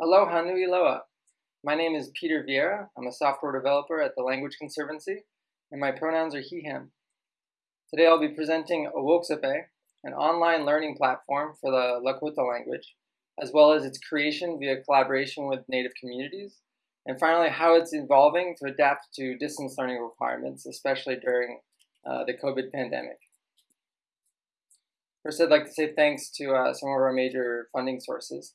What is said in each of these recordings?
Aloha nui loa. My name is Peter Vieira. I'm a software developer at the Language Conservancy, and my pronouns are he, him. Today I'll be presenting Owoksape, an online learning platform for the Lakota language, as well as its creation via collaboration with Native communities, and finally how it's evolving to adapt to distance learning requirements, especially during uh, the COVID pandemic. First, I'd like to say thanks to uh, some of our major funding sources.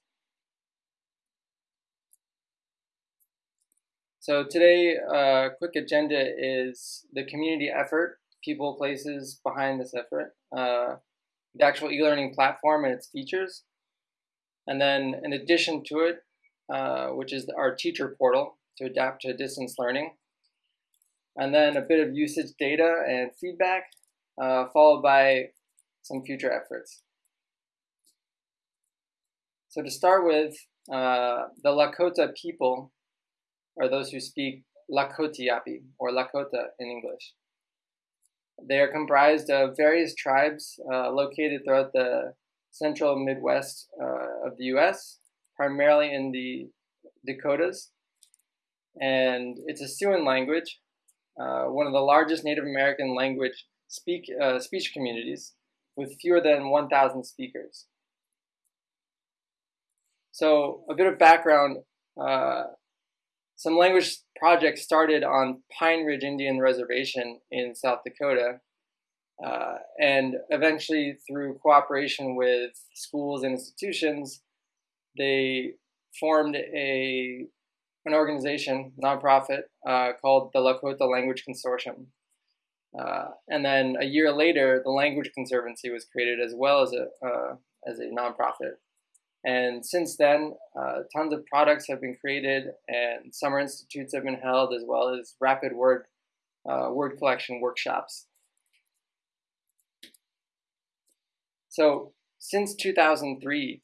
So today, uh, quick agenda is the community effort, people, places behind this effort, uh, the actual e-learning platform and its features, and then in addition to it, uh, which is our teacher portal to adapt to distance learning, and then a bit of usage data and feedback, uh, followed by some future efforts. So to start with, uh, the Lakota people are those who speak Lakotiyapi, or Lakota in English. They are comprised of various tribes uh, located throughout the central Midwest uh, of the US, primarily in the Dakotas. And it's a Siouan language, uh, one of the largest Native American language speak, uh, speech communities with fewer than 1,000 speakers. So a bit of background, uh, some language projects started on Pine Ridge Indian Reservation in South Dakota, uh, and eventually through cooperation with schools and institutions, they formed a an organization, nonprofit, uh, called the Lakota Language Consortium. Uh, and then a year later, the Language Conservancy was created as well as a, uh, as a nonprofit. And since then, uh, tons of products have been created and summer institutes have been held as well as rapid word, uh, word collection workshops. So since 2003,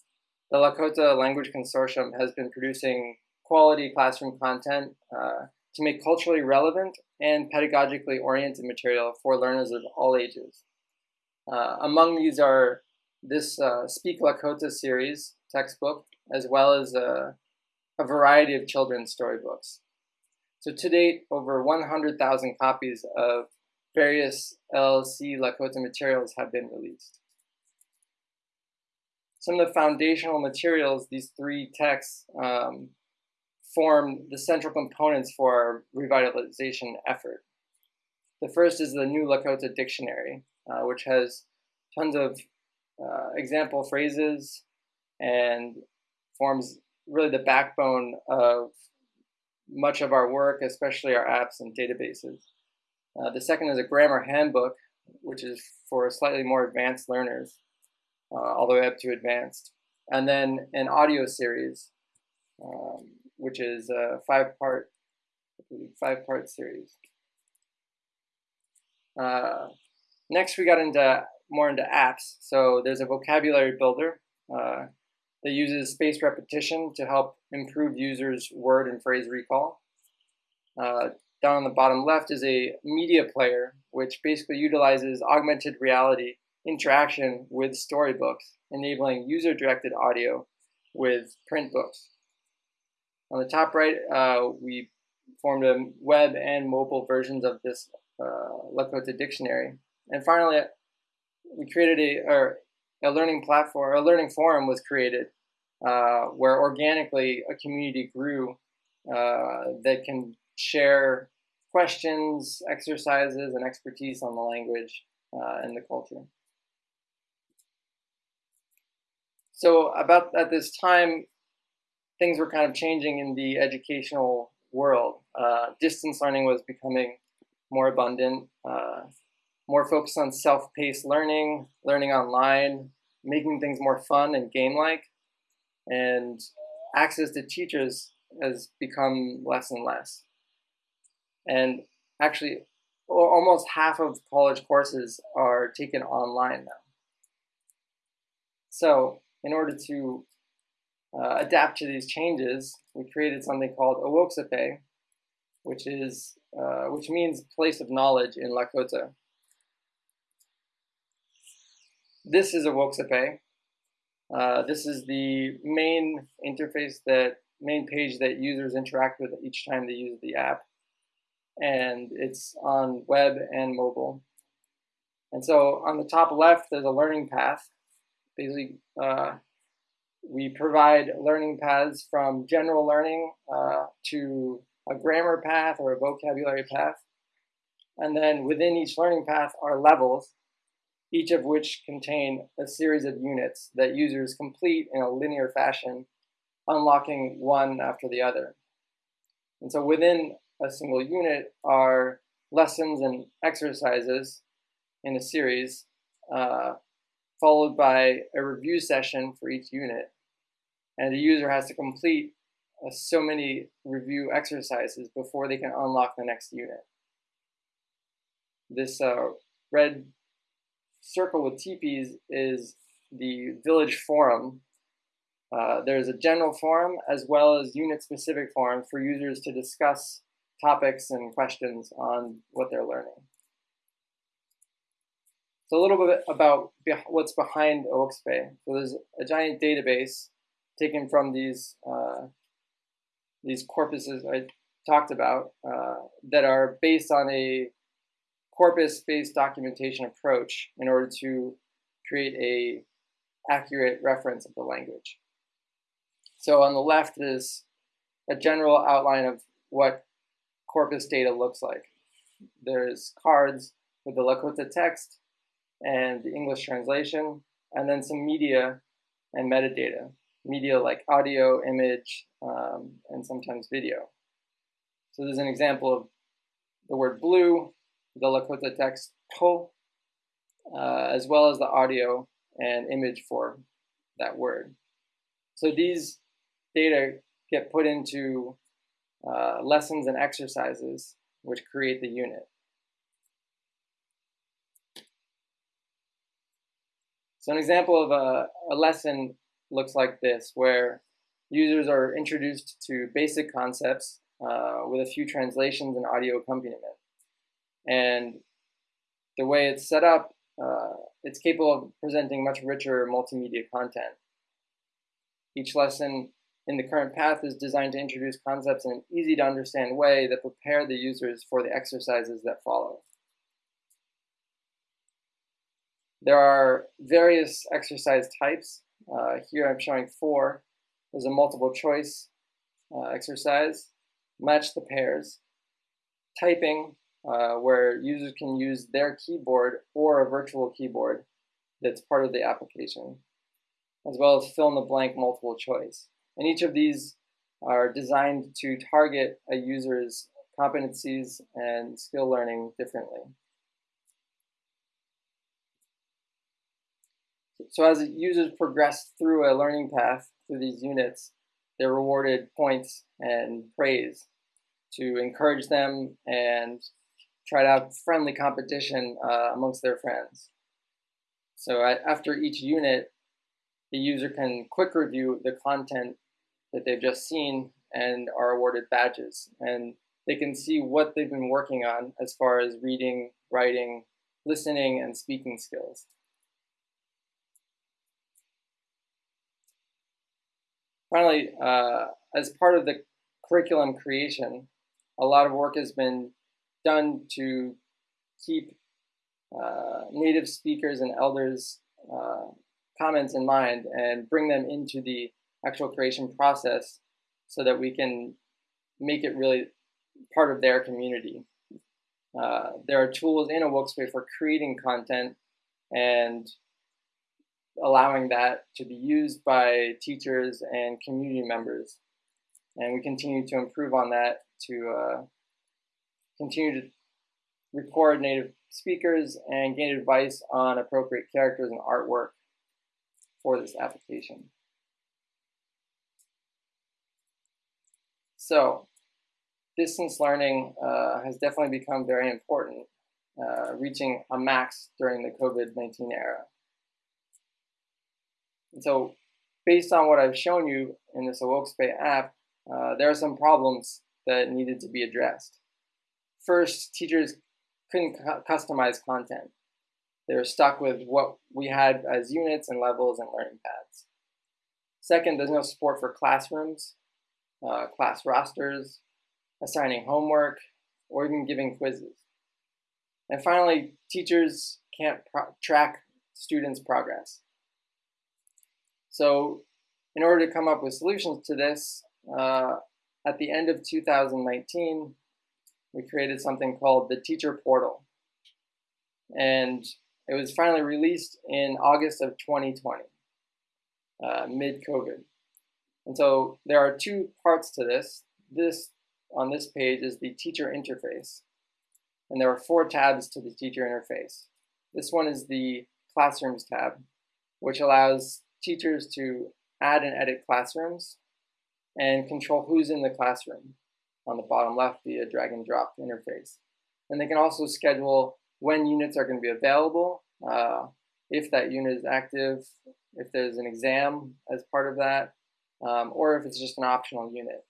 the Lakota Language Consortium has been producing quality classroom content uh, to make culturally relevant and pedagogically oriented material for learners of all ages. Uh, among these are this uh, Speak Lakota series textbook, as well as a, a variety of children's storybooks. So to date, over 100,000 copies of various LLC Lakota materials have been released. Some of the foundational materials, these three texts, um, form the central components for our revitalization effort. The first is the New Lakota Dictionary, uh, which has tons of uh, example phrases and forms really the backbone of much of our work, especially our apps and databases. Uh, the second is a grammar handbook, which is for slightly more advanced learners, uh, all the way up to advanced. And then an audio series, um, which is a five-part five-part series. Uh, next, we got into more into apps. So there's a vocabulary builder uh, that uses spaced repetition to help improve users' word and phrase recall. Uh, down on the bottom left is a media player, which basically utilizes augmented reality interaction with storybooks, enabling user-directed audio with print books. On the top right, uh, we formed a web and mobile versions of this uh, Lakota dictionary. And finally, we created a, or a learning platform, a learning forum was created uh, where organically a community grew uh, that can share questions, exercises, and expertise on the language uh, and the culture. So about at this time, things were kind of changing in the educational world. Uh, distance learning was becoming more abundant, uh, more focused on self-paced learning, learning online, making things more fun and game-like, and access to teachers has become less and less. And actually, almost half of college courses are taken online now. So in order to uh, adapt to these changes, we created something called Owoksape, which is uh, which means place of knowledge in Lakota. This is Owoksape. Uh, this is the main interface that main page that users interact with each time they use the app. And it's on web and mobile. And so on the top left, there's a learning path. Basically, uh, we provide learning paths from general learning uh, to a grammar path or a vocabulary path. And then within each learning path are levels, each of which contain a series of units that users complete in a linear fashion, unlocking one after the other. And so within a single unit are lessons and exercises in a series, uh, followed by a review session for each unit. And the user has to complete uh, so many review exercises before they can unlock the next unit. This uh, red circle with teepees is the village forum. Uh, there's a general forum as well as unit-specific forum for users to discuss topics and questions on what they're learning. So a little bit about what's behind Owoksape. So there's a giant database taken from these uh, these corpuses I talked about uh, that are based on a corpus-based documentation approach in order to create a accurate reference of the language. So on the left is a general outline of what corpus data looks like. There's cards with the Lakota text and the English translation, and then some media and metadata. Media like audio, image, um, and sometimes video. So there's an example of the word blue, the Lakota text po, uh, as well as the audio and image for that word. So these data get put into uh, lessons and exercises which create the unit. So an example of a, a lesson looks like this, where users are introduced to basic concepts uh, with a few translations and audio accompaniment. And the way it's set up, uh, it's capable of presenting much richer multimedia content. Each lesson in the current path is designed to introduce concepts in an easy to understand way that prepare the users for the exercises that follow. There are various exercise types. Uh, here I'm showing four. There's a multiple choice uh, exercise, match the pairs, typing, uh, where users can use their keyboard or a virtual keyboard that's part of the application, as well as fill in the blank multiple choice. And each of these are designed to target a user's competencies and skill learning differently. So as users progress through a learning path through these units, they're rewarded points and praise to encourage them and try to have friendly competition uh, amongst their friends. So after each unit, the user can quick review the content that they've just seen and are awarded badges. And they can see what they've been working on as far as reading, writing, listening, and speaking skills. Finally, uh, as part of the curriculum creation, a lot of work has been done to keep uh, native speakers and elders uh, comments in mind and bring them into the actual creation process so that we can make it really part of their community. Uh, there are tools in Owoksape for creating content and allowing that to be used by teachers and community members. And we continue to improve on that to uh, continue to record native speakers and gain advice on appropriate characters and artwork for this application. So distance learning uh, has definitely become very important, uh, reaching a max during the COVID-19 era. And so based on what I've shown you in this Owoksape app, uh, there are some problems that needed to be addressed. First, teachers couldn't cu customize content. They were stuck with what we had as units and levels and learning paths. Second, there's no support for classrooms, uh, class rosters, assigning homework, or even giving quizzes. And finally, teachers can't track students' progress. So in order to come up with solutions to this, uh, at the end of 2019, we created something called the Teacher Portal. And it was finally released in August of 2020, uh, mid-COVID. And so there are two parts to this. This, on this page, is the teacher interface. And there are four tabs to the teacher interface. This one is the Classrooms tab, which allows teachers to add and edit classrooms and control who's in the classroom on the bottom left via drag and drop interface. And they can also schedule when units are going to be available, uh, if that unit is active, if there's an exam as part of that, um, or if it's just an optional unit.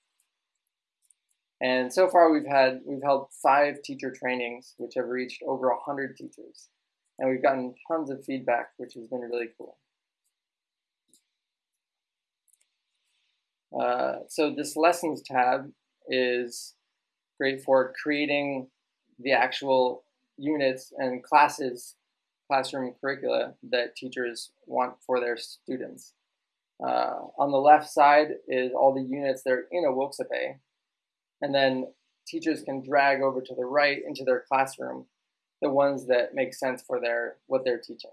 And so far we've had we've held five teacher trainings, which have reached over 100 teachers. And we've gotten tons of feedback, which has been really cool. Uh, so this lessons tab is great for creating the actual units and classes, classroom curricula that teachers want for their students. Uh, on the left side is all the units that are in Owoksape, and then teachers can drag over to the right into their classroom the ones that make sense for their what they're teaching.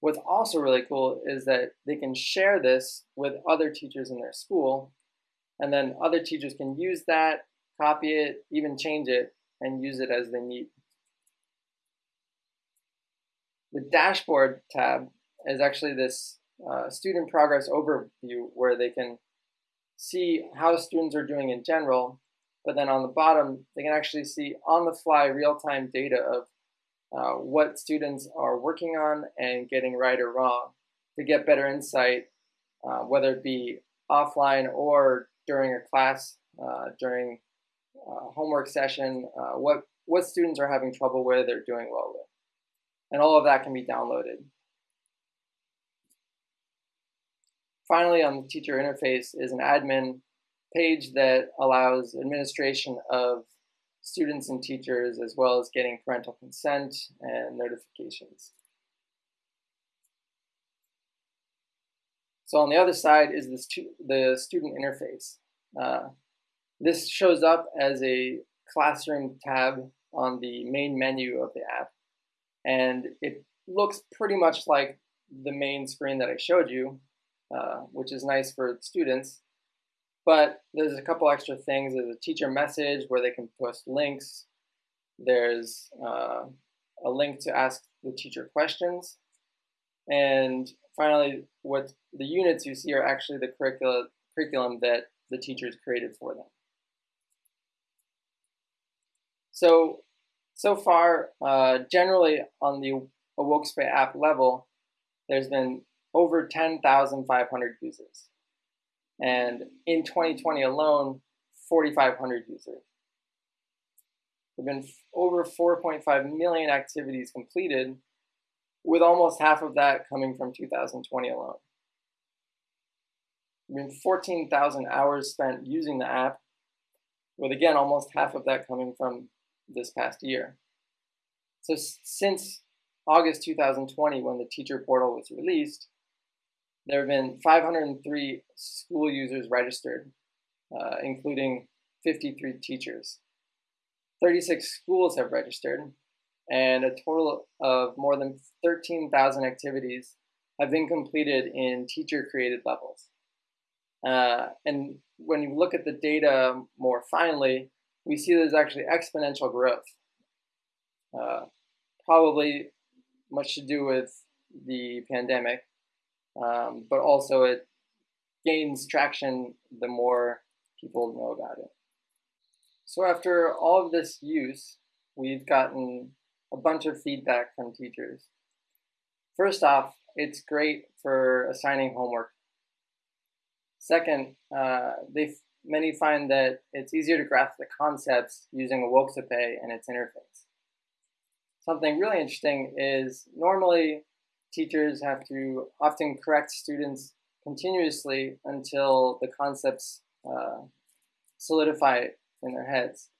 What's also really cool is that they can share this with other teachers in their school, and then other teachers can use that, copy it, even change it, and use it as they need. The dashboard tab is actually this uh, student progress overview where they can see how students are doing in general, but then on the bottom, they can actually see on the fly real-time data of uh, what students are working on and getting right or wrong to get better insight, uh, whether it be offline or during a class, uh, during uh, homework session, uh, what, what students are having trouble with or doing well with. And all of that can be downloaded. Finally, on the teacher interface is an admin page that allows administration of students and teachers, as well as getting parental consent and notifications. So on the other side is this the student interface. Uh, this shows up as a classroom tab on the main menu of the app. And it looks pretty much like the main screen that I showed you, uh, which is nice for students. But there's a couple extra things. There's a teacher message where they can post links. There's uh, a link to ask the teacher questions. And finally, what the units you see are actually the curricula, curriculum that the teachers created for them. So, so far, uh, generally on the Wokespace app level, there's been over 10,500 users. And in 2020 alone, 4,500 users. There have been over 4.5 million activities completed, with almost half of that coming from 2020 alone. Have been 14,000 hours spent using the app, with again almost half of that coming from this past year. So since August 2020, when the teacher portal was released, there have been 503 school users registered, uh, including 53 teachers. 36 schools have registered, and a total of more than 13,000 activities have been completed in teacher-created levels. Uh, and when you look at the data more finely, we see there's actually exponential growth. Uh, probably much to do with the pandemic, um, but also it gains traction the more people know about it. So after all of this use, we've gotten a bunch of feedback from teachers. First off, it's great for assigning homework. Second, uh, they many find that it's easier to grasp the concepts using Owoksape and its interface. Something really interesting is normally teachers have to often correct students' continuously until the concepts uh, solidify in their heads.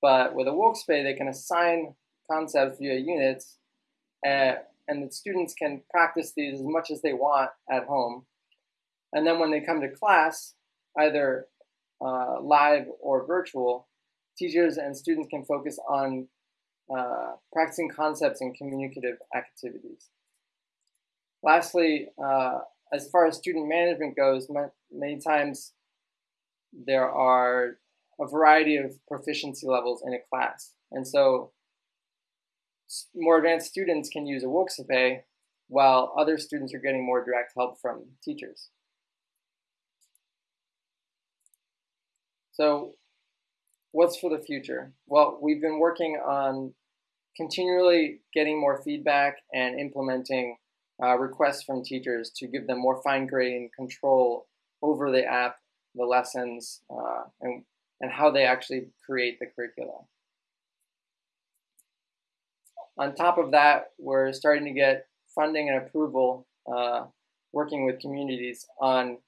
But with Owoksape, they can assign concepts via units, and, and the students can practice these as much as they want at home. And then when they come to class, either uh, live or virtual, teachers and students can focus on uh, practicing concepts and communicative activities. Lastly, uh, as far as student management goes, many times there are a variety of proficiency levels in a class. And so more advanced students can use Owoksape while other students are getting more direct help from teachers. So what's for the future? Well, we've been working on continually getting more feedback and implementing uh, requests from teachers to give them more fine-grained control over the app, the lessons, uh, and, and how they actually create the curricula. On top of that, we're starting to get funding and approval, uh, working with communities on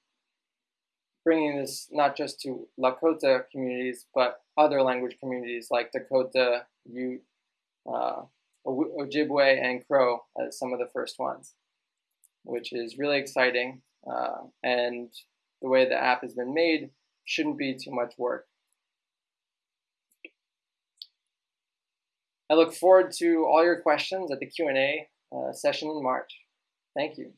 bringing this not just to Lakota communities, but other language communities like Dakota, Ute, uh, Ojibwe, and Crow as some of the first ones, which is really exciting. Uh, and the way the app has been made shouldn't be too much work. I look forward to all your questions at the Q&A uh, session in March. Thank you.